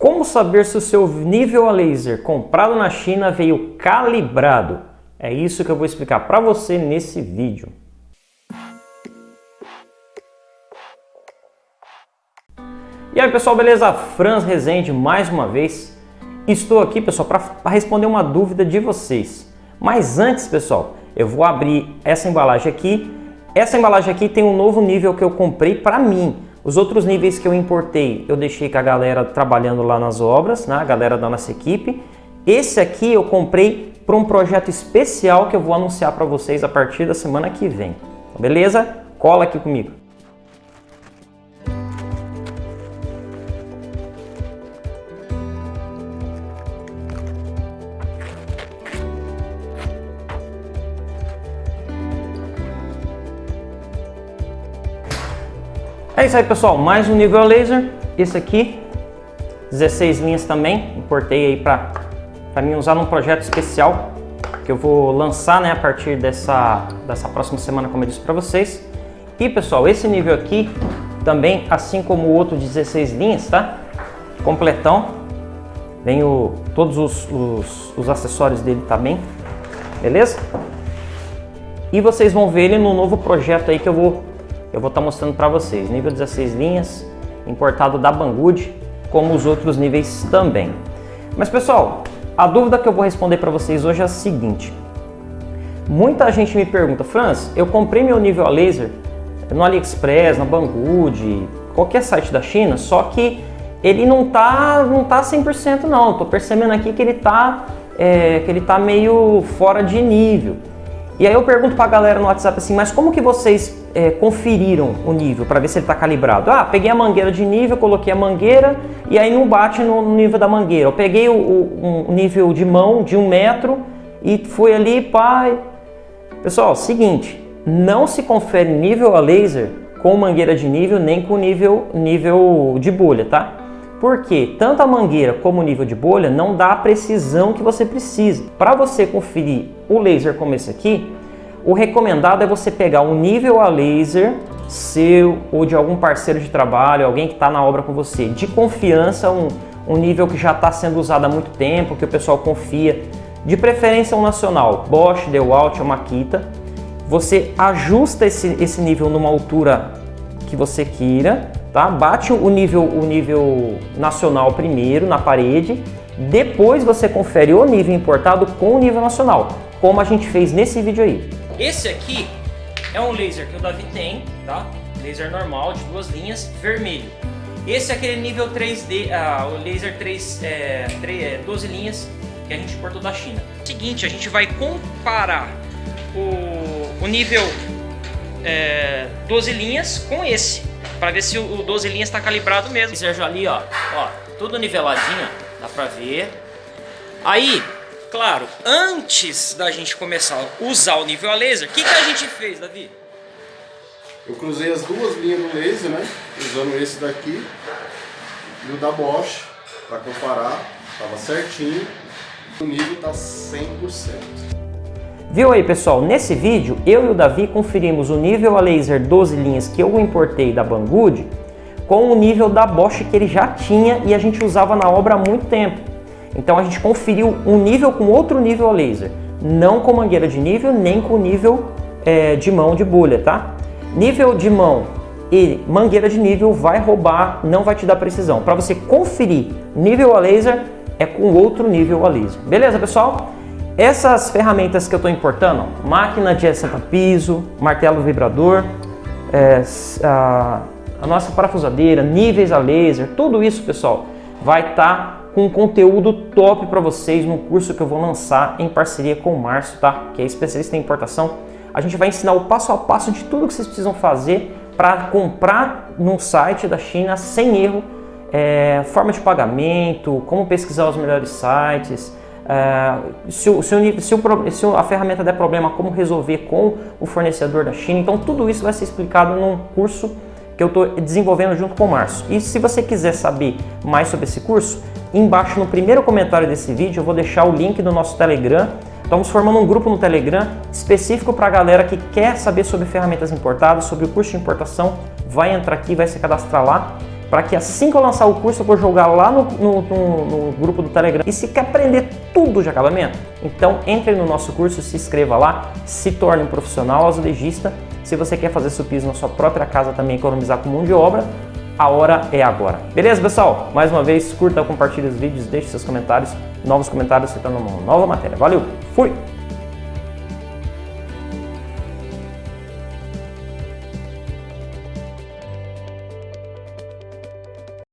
Como saber se o seu nível a laser comprado na China veio calibrado? É isso que eu vou explicar para você nesse vídeo. E aí pessoal, beleza? Franz Rezende mais uma vez. Estou aqui pessoal para responder uma dúvida de vocês. Mas antes pessoal, eu vou abrir essa embalagem aqui. Essa embalagem aqui tem um novo nível que eu comprei para mim. Os outros níveis que eu importei, eu deixei com a galera trabalhando lá nas obras, né? a galera da nossa equipe. Esse aqui eu comprei para um projeto especial que eu vou anunciar para vocês a partir da semana que vem. Beleza? Cola aqui comigo. É isso aí pessoal, mais um nível laser, esse aqui, 16 linhas também, importei aí para mim usar num projeto especial que eu vou lançar né, a partir dessa, dessa próxima semana, como eu disse para vocês. E pessoal, esse nível aqui também, assim como o outro 16 linhas, tá? Completão, vem o, todos os, os, os acessórios dele também, beleza? E vocês vão ver ele no novo projeto aí que eu vou eu vou estar tá mostrando para vocês. Nível 16 linhas, importado da Banggood, como os outros níveis também. Mas pessoal, a dúvida que eu vou responder para vocês hoje é a seguinte. Muita gente me pergunta, Franz, eu comprei meu nível a laser no AliExpress, na Banggood, qualquer site da China, só que ele não tá, não tá 100% não. Tô percebendo aqui que ele tá, é, que ele tá meio fora de nível. E aí eu pergunto para a galera no WhatsApp assim, mas como que vocês é, conferiram o nível para ver se ele está calibrado? Ah, peguei a mangueira de nível, coloquei a mangueira e aí não bate no nível da mangueira. Eu peguei o, o um nível de mão de um metro e fui ali, pai. Pessoal, seguinte, não se confere nível a laser com mangueira de nível nem com nível, nível de bolha, tá? Porque tanto a mangueira como o nível de bolha não dá a precisão que você precisa. Para você conferir o laser como esse aqui, o recomendado é você pegar um nível a laser seu ou de algum parceiro de trabalho, alguém que está na obra com você, de confiança, um, um nível que já está sendo usado há muito tempo, que o pessoal confia, de preferência um nacional, Bosch, DeWalt ou Makita. Você ajusta esse, esse nível numa altura que você queira, tá? Bate o nível, o nível nacional primeiro na parede, depois você confere o nível importado com o nível nacional, como a gente fez nesse vídeo aí. Esse aqui é um laser que o Davi tem, tá? Laser normal de duas linhas, vermelho. Esse é aquele nível 3D, ah, o laser 3, é, 3, 12 é, linhas que a gente importou da China. Seguinte, a gente vai comparar o, o nível é, 12 linhas com esse para ver se o 12 linhas está calibrado mesmo. Sérgio ali, ó, ó, tudo niveladinho, dá para ver. Aí, claro, antes da gente começar a usar o nível a laser, o que, que a gente fez, Davi? Eu cruzei as duas linhas do laser, né? Usando esse daqui e o da Bosch para comparar, tava certinho. O nível tá 100%. Viu aí pessoal, nesse vídeo eu e o Davi conferimos o nível a laser 12 linhas que eu importei da Banggood com o nível da Bosch que ele já tinha e a gente usava na obra há muito tempo. Então a gente conferiu um nível com outro nível a laser, não com mangueira de nível nem com nível é, de mão de bolha, tá? Nível de mão e mangueira de nível vai roubar, não vai te dar precisão. Para você conferir nível a laser é com outro nível a laser. Beleza pessoal? Essas ferramentas que eu estou importando, máquina de piso, martelo vibrador, é, a, a, nossa parafusadeira, níveis a laser, tudo isso, pessoal, vai estar tá com conteúdo top para vocês no curso que eu vou lançar em parceria com o Márcio, tá? que é especialista em importação. A gente vai ensinar o passo a passo de tudo que vocês precisam fazer para comprar num site da China sem erro, é, forma de pagamento, como pesquisar os melhores sites, Se, o, se, o, se, o, se, a ferramenta der problema, como resolver com o fornecedor da China. Então tudo isso vai ser explicado num curso que eu estou desenvolvendo junto com o Márcio. E se você quiser saber mais sobre esse curso, embaixo no primeiro comentário desse vídeo eu vou deixar o link do nosso Telegram. Estamos formando um grupo no Telegram específico para a galera que quer saber sobre ferramentas importadas, sobre o curso de importação. Vai entrar aqui, vai se cadastrar lá para que assim que eu lançar o curso eu vou jogar lá no, no, no, no grupo do Telegram. E se quer aprender tudo de acabamento, então entre no nosso curso, se inscreva lá, se torne um profissional azulejista. Se você quer fazer seu piso na sua própria casa também, economizar com mão de obra, a hora é agora. Beleza, pessoal? Mais uma vez, curta, compartilhe os vídeos, deixe seus comentários. Novos comentários tornam uma nova matéria. Valeu, fui!